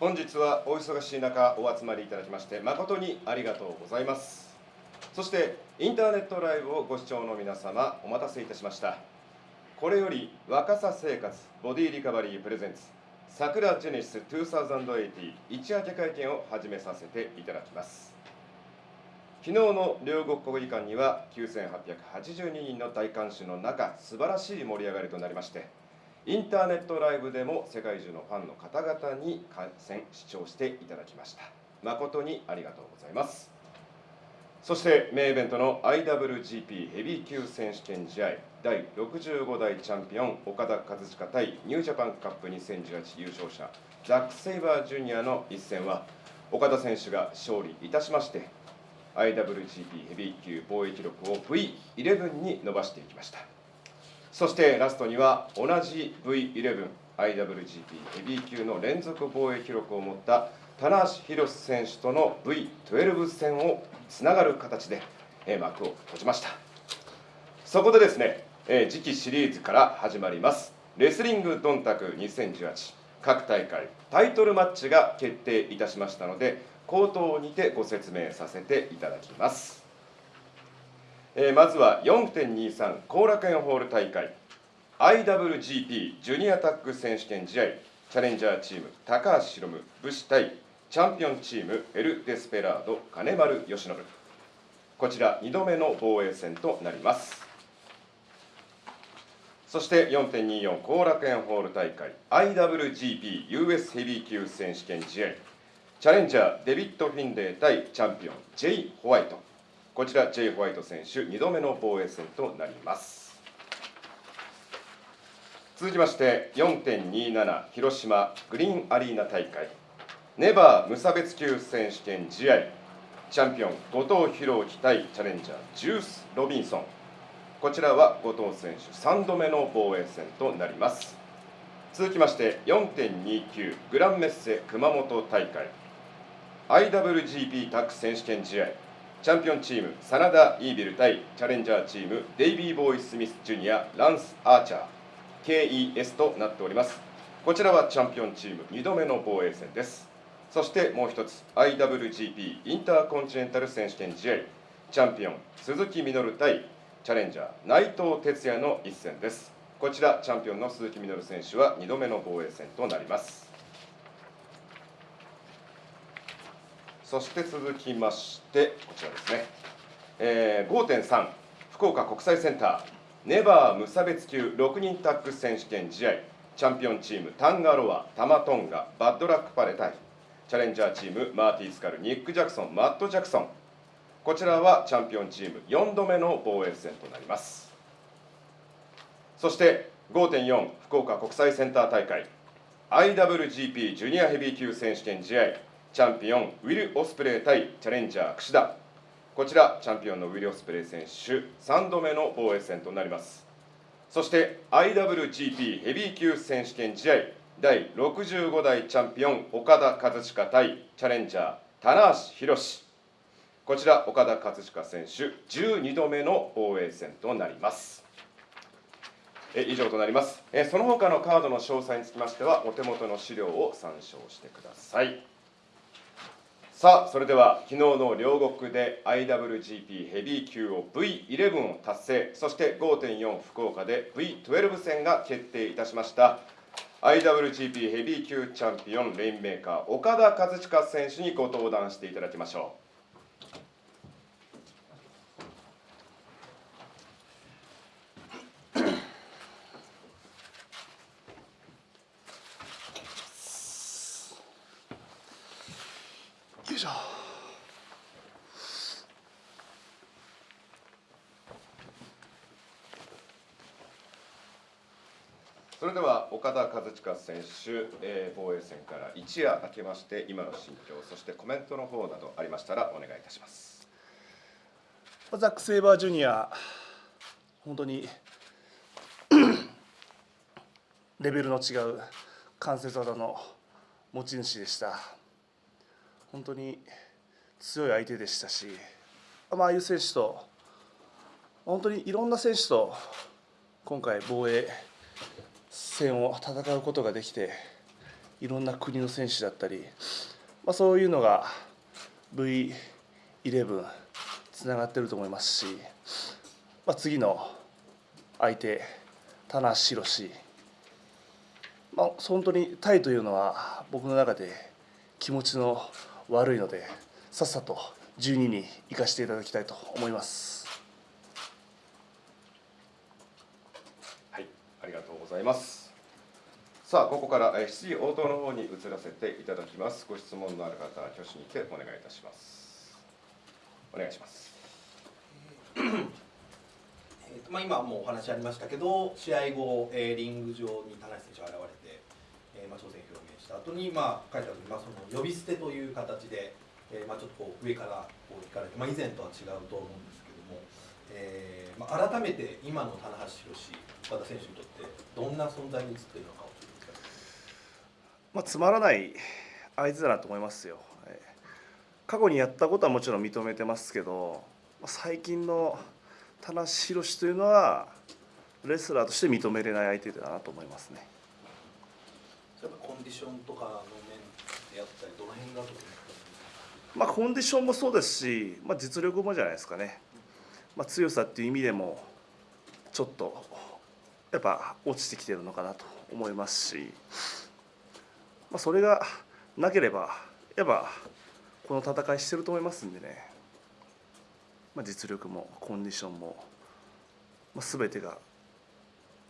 本日はお忙しい中お集まりいただきまして誠にありがとうございます。そしてインターネットライブをご視聴の皆様お待たせいたしました。これより若さ生活ボディリカバリープレゼンツ桜ジェネシス2080一夜明け会見を始めさせていただきます。昨日の両国国技館には9882人の大観衆の中素晴らしい盛り上がりとなりましてインターネットライブでも世界中のファンの方々に観戦視聴していただきました。誠にありがとうございます。そしてメインイベントの IWGP ヘビー級選手権試合第65代チャンピオン岡田和親対ニュージャパンカップ2018優勝者ザック・セイバージュニアの一戦は岡田選手が勝利いたしまして IWGP ヘビー級防衛記録を V11 に伸ばしていきました。そしてラストには同じ V11IWGP ヘビー級の連続防衛記録を持った棚橋宏選手との V12 戦をつながる形で幕を閉じました。そこでですね次期シリーズから始まります。レスリングドンタク2018各大会タイトルマッチが決定いたしましたので口頭にてご説明させていただきます。えー、まずは4.23後楽園ホール大会。IWGP ジュニアタッグ選手権試合。チャレンジャーチーム高橋宏夢武士対チャンピオンチームエル・デスペラード金丸義信。こちら2度目の防衛戦となります。そして4.24後楽園ホール大会。IWGP US ヘビー級選手権試合。チャレンジャーデビッド・フィンレイ対チャンピオン J. ホワイト。こちら J. ホワイト選手2度目の防衛戦となります。続きまして4.27広島グリーンアリーナ大会。ネバー無差別級選手権試合。チャンピオン後藤弘樹対チャレンジャージュース・ロビンソン。こちらは後藤選手3度目の防衛戦となります。続きまして4.29グランメッセ熊本大会。IWGP タッグ選手権試合。チャンピオンチーム真田イービル対チャレンジャーチームデイビー・ボーイ・スミス・ジュニアランス・アーチャー KES となっております。こちらはチャンピオンチーム2度目の防衛戦です。そしてもう一つ IWGP インターコンチネンタル選手権試合チャンピオン鈴木みのる対チャレンジャー内藤哲也の一戦です。こちらチャンピオンの鈴木みのる選手は2度目の防衛戦となります。そして続きましてこちらですね、えー、5.3福岡国際センターネバー無差別級6人タッグ選手権試合チャンピオンチームタンガロアタマトンガバッドラックパレ対チャレンジャーチームマーティー・スカルニック・ジャクソンマット・ジャクソン。こちらはチャンピオンチーム4度目の防衛戦となります。そして5.4福岡国際センター大会 IWGP ジュニアヘビー級選手権試合。チャンピオンウィル・オスプレイ対チャレンジャー櫛田。こちらチャンピオンのウィル・オスプレイ選手3度目の防衛戦となります。そして IWGP ヘビー級選手権試合第65代チャンピオン岡田和親対チャレンジャー棚橋宏。こちら岡田和親選手12度目の防衛戦となります。え以上となります。えその他のカードの詳細につきましてはお手元の資料を参照してください。さあそれでは昨日の両国で IWGP ヘビー級を V11 を達成そして5.4福岡で V12 戦が決定いたしました。IWGP ヘビー級チャンピオンレインメーカー岡田和親選手にご登壇していただきましょう。しょそれでは岡田和親選手、えー、防衛戦から一夜明けまして今の心境そしてコメントの方などありましたらお願いいたします。ザック・セイバージュニア本当にレベルの違う関節技の持ち主でした。本当に強い相手でしたし、まああいう選手と本当にいろんな選手と今回防衛戦を戦うことができていろんな国の選手だったり、まあ、そういうのが V11 つながってると思いますし、まあ、次の相手棚橋宏。まあ、本当にタイというのは僕の中で気持ちの悪いのでさっさと12に行かせていただきたいと思います。はいありがとうございます。さあここから質疑応答の方に移らせていただきます。ご質問のある方は挙手にてお願いいたします。お願いします。えーとまあ、今もうお話ありましたけど試合後、えー、リング上に田中選手が現れて、えーまあ、挑戦表明した後にまあ帰った時に、まあ、その呼び捨てという形で、えーまあ、ちょっとこう上からこう引かれて、まあ、以前とは違うと思うんですけども、えーまあ、改めて今の棚橋宏和田選手にとってどんな存在に映っているのかをちょっとまあ、つまらない相手だなと思いますよ。過去にやったことはもちろん認めてますけどまあ最近の田無宏というのはレスラーとして認めれない相手だなと思いますね。例えばコンディションとかの面であったりどの辺がまあ、コンディションもそうですし、まあ、実力もじゃないですかね、まあ、強さっていう意味でもちょっとやっぱ落ちてきてるのかなと思いますし、まあ、それがなければやっぱこの戦いしてると思いますんでね、まあ、実力もコンディションも、まあ、全てが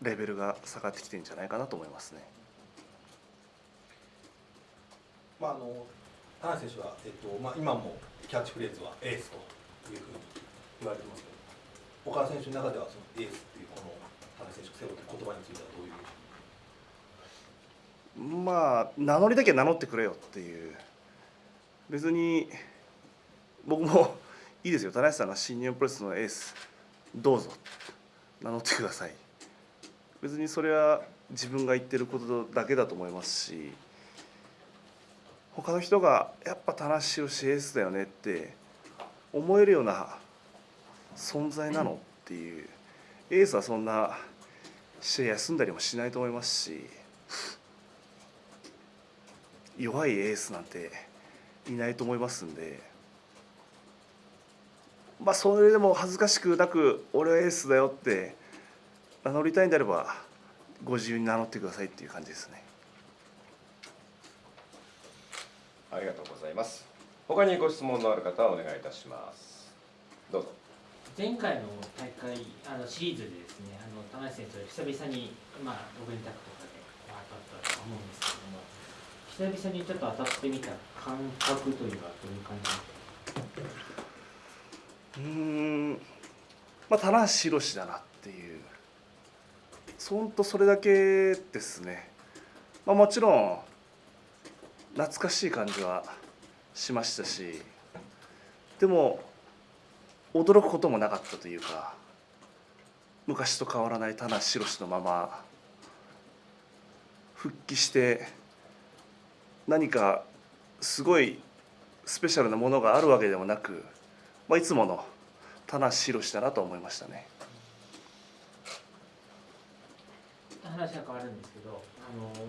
レベルが下がってきてるんじゃないかなと思いますね。まあ、あの田中選手は、えっとまあ、今もキャッチフレーズはエースというふうに言われてますけど岡田選手の中ではそのエースっていうこの田中選手が背負って言葉についてはどういうまあ名乗りだけ名乗ってくれよっていう。別に僕もいいですよ。田中さんが新日本プロレスのエースどうぞ。名乗ってください。別にそれは自分が言ってることだけだと思いますし。他の人がやっぱ田中宏エースだよねって思えるような存在なのっていうエースはそんな試合休んだりもしないと思いますし弱いエースなんていないと思いますんでまあそれでも恥ずかしくなく俺はエースだよって名乗りたいんであればご自由に名乗ってくださいっていう感じですね。ありがとうございます。他にご質問のある方はお願いいたします。どうぞ。前回の大会あのシリーズでですねあの田中選手と久々にまあ6連タックとかでまあ当たったと思うんですけども久々にちょっと当たってみた感覚というのはどういう感じうーん。まあ棚橋宏だなっていう。ほんとそれだけですね、まあ、もちろん懐かしい感じはしましたしでも驚くこともなかったというか昔と変わらない棚橋宏のまま復帰して何かすごいスペシャルなものがあるわけでもなく、まあ、いつもの棚橋宏だなと思いましたね。話が変わるんですけどあの、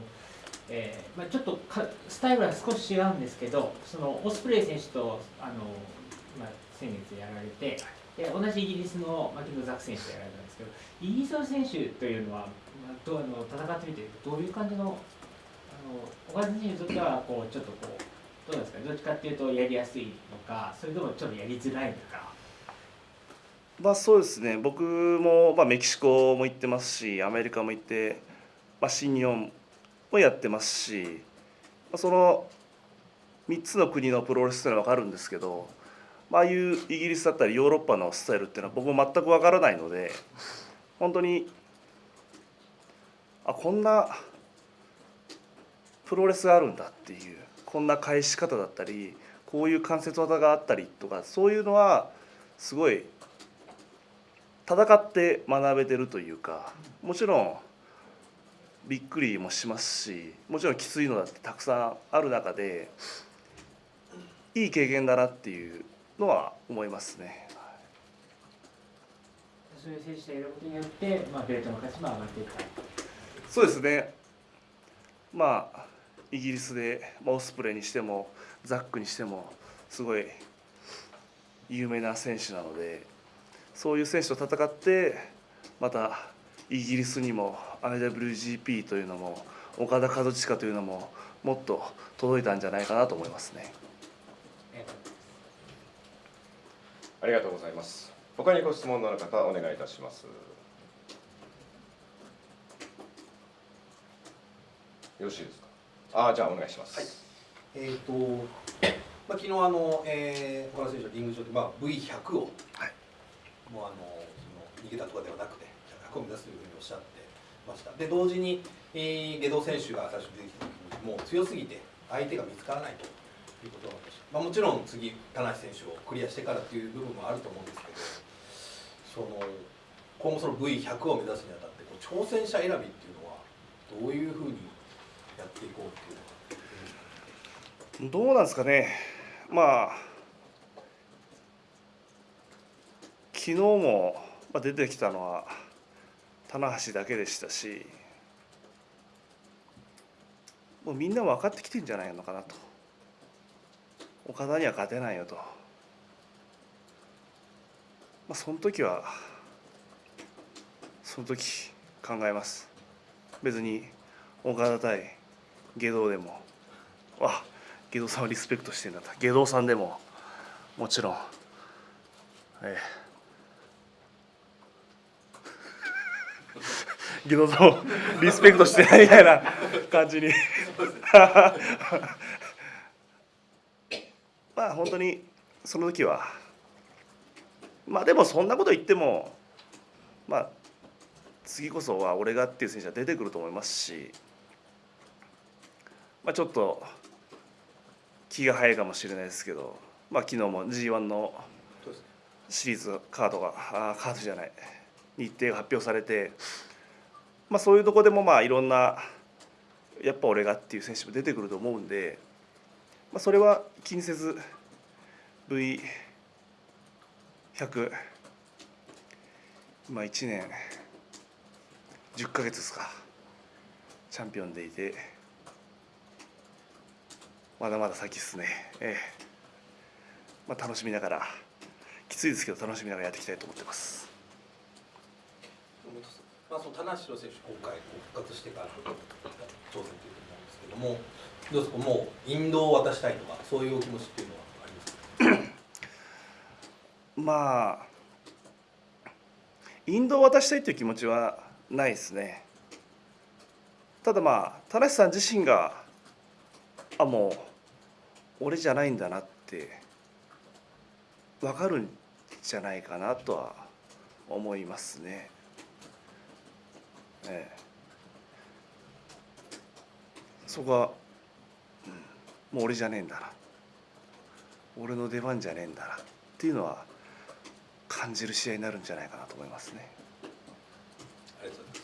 えーまあ、ちょっとかスタイルは少し違うんですけどそのオスプレイ選手とあの、まあ、先月やられてで同じイギリスのマキノザク選手とやられたんですけどイギリスの選手というのは、まあ、どうあの戦ってみてどういう感じのあの岡田選手にとってはこうちょっとこうどうなんですかどっちかっていうとやりやすいのかそれともちょっとやりづらいのか。まあそうですね僕も、まあ、メキシコも行ってますしアメリカも行って、まあ、新日本もやってますし、その3つの国のプロレスっていうのは分かるんですけど、まああいうイギリスだったりヨーロッパのスタイルっていうのは僕も全く分からないので本当にあこんなプロレスがあるんだっていうこんな返し方だったりこういう関節技があったりとかそういうのはすごい戦って学べてるというかもちろんびっくりもしますしもちろんきついのだってたくさんある中でいい経験だなっていうのは思いますね。そういう選手がいることによって、まあ、ベルトの価値も上がっていった。そうですねまあイギリスで、まあ、オスプレイにしてもザックにしてもすごい有名な選手なのでそういう選手と戦ってまたイギリスにも IWGP というのも岡田和親というのももっと届いたんじゃないかなと思いますね。ありがとうございます。他にご質問のある方お願いいたします。よろしいですか？ああじゃあお願いします、はい。えっ、と、まあ、昨日あの、えー、岡田選手はリング上で、まあ、V100 を、はい。もうあのその逃げたとかではなくて100を目指すというふうにおっしゃってました。で同時に、えー、下道選手が最初出てきた時にもう強すぎて相手が見つからないということがありまし、まあ、もちろん次田無選手をクリアしてからっていう部分もあると思うんですけどその今後その V100 を目指すにあたってこう挑戦者選びっていうのはどういうふうにやっていこうっていうのが。どうなんですかね、まあ、昨日も出てきたのは棚橋だけでしたし、もうみんな分かってきてんじゃないのかなと、岡田には勝てないよと、まあ、その時は、その時考えます。別に岡田対下道でも、わ下道さんをリスペクトしてんだと。下道さんでももちろん。ええ。下道さんをリスペクトしてないみたいな感じに。まあ本当にその時はまあでもそんなこと言ってもまあ次こそは俺がっていう選手は出てくると思いますしまあちょっと気が早いかもしれないですけど、まあ、昨日も g 1のシリーズカードがあーカードじゃない日程が発表されて、まあ、そういうとこでもまあいろんなやっぱ俺がっていう選手も出てくると思うんで、まあ、それは気にせず V100 今1年10ヶ月ですかチャンピオンでいて。まだまだ先ですね、ええまあ、楽しみながらきついですけど楽しみながらやっていきたいと思ってますまあ、その田無選手、今回復活してから挑戦ということ思うんですけども、どうですか、もう引導を渡したいとか、そういうお気持ちっていうのはありますか？まあ引導を渡したいという気持ちはないですねただまあ田無さん自身があもう俺じゃないんだなって分かるんじゃないかなとは思いますね。ええ、そこは、うん、もう俺じゃねえんだな。俺の出番じゃねえんだな。っていうのは感じる試合になるんじゃないかなと思いますね。ありがとうございます。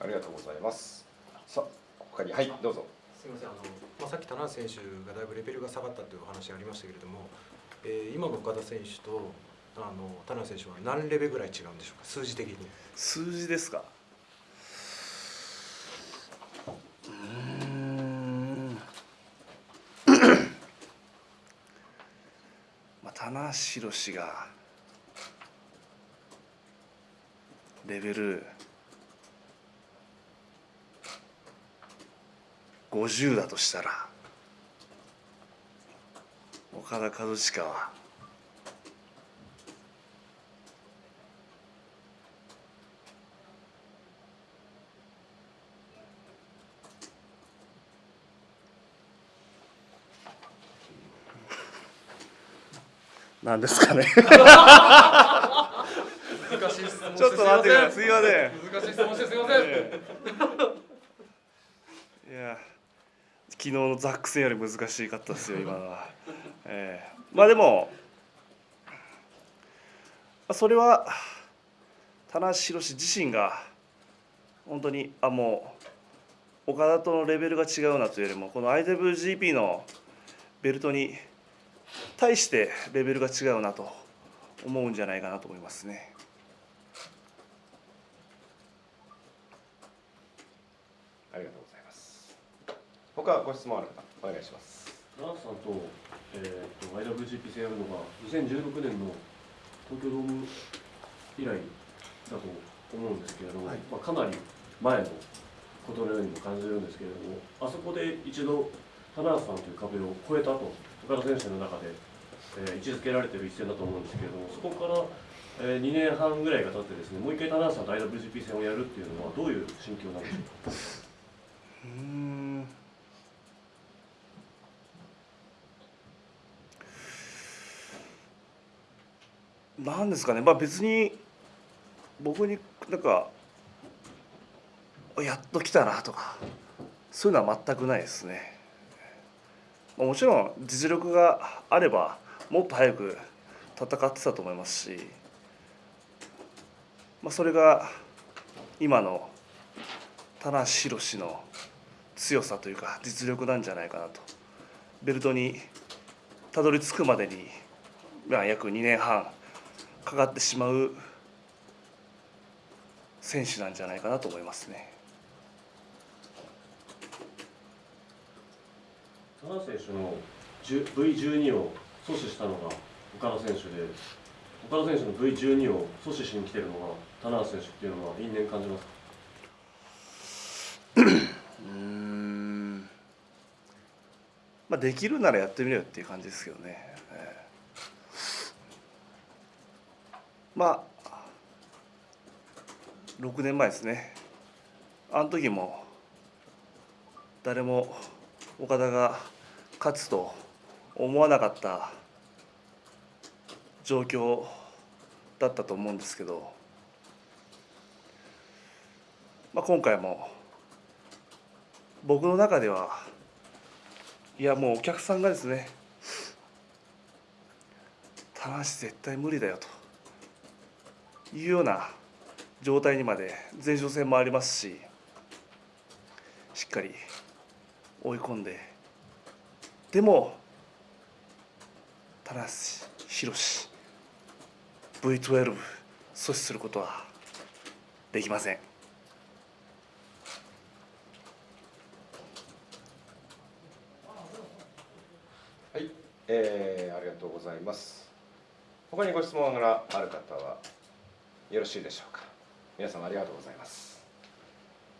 ありがとうございます。さあ他にはいどうぞ。すみませんあの、まあ、さっき田中選手がだいぶレベルが下がったというお話がありましたけれども、えー今の岡田選手とあの田中選手は何レベルぐらい違うんでしょうか？数字的に。数字ですか？うん。まあ棚橋宏がレベル50だとしたら岡田和親はなんですかね。難しい質問ちょっと待ってください。すいません。難しい質問してすいません、いや昨日のザック戦より難しかったですよ今のは、ええ。まあでもまあそれは棚橋宏自身が本当にあもう岡田とのレベルが違うなというよりもこの IWGP のベルトに対してレベルが違うなと思うんじゃないかなと思いますね。ありがとうございます。他ご質問ある方お願いします。ダーさんと,、えー、と IWGP 戦やるのが2016年の東京ドーム以来だと思うんですけれども、はい。まあ、かなり前のことのようにも感じるんですけれどもあそこで一度田中さんという壁を越えたと岡田選手の中で、えー位置づけられている一戦だと思うんですけれどもそこから、え2年半ぐらいが経ってですねもう一回田中さんと IWGP 戦をやるっていうのはどういう心境なんでしょうか？うん。なんですかね、まあ、別に僕になんかやっと来たなとかそういうのは全くないですね。もちろん実力があればもっと早く戦ってたと思いますし、まあ、それが今の棚橋宏の強さというか実力なんじゃないかなとベルトにたどり着くまでに、まあ、約2年半かかってしまう選手なんじゃないかなと思いますね。田中選手の V12 を阻止したのが岡田選手で岡田選手の V12 を阻止しに来てるのが田中選手っていうのは因縁感じますか？うん。まあできるならやってみろよっていう感じですけどね。ええ。まあ6年前ですね。あの時も誰も岡田が勝つと思わなかった状況だったと思うんですけど、まあ、今回も僕の中ではいやもうお客さんがですね「棚橋絶対無理だよ」というような状態にまで前哨戦もありますししっかり追い込んででも棚橋宏 V12 阻止することはできません。はい、えーありがとうございます。他にご質問がある方はよろしいでしょうか。皆様ありがとうございます。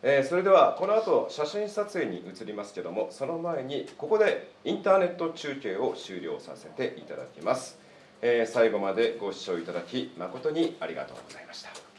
えーそれではこの後写真撮影に移りますけどもその前にここでインターネット中継を終了させていただきます、えー最後までご視聴いただき誠にありがとうございました。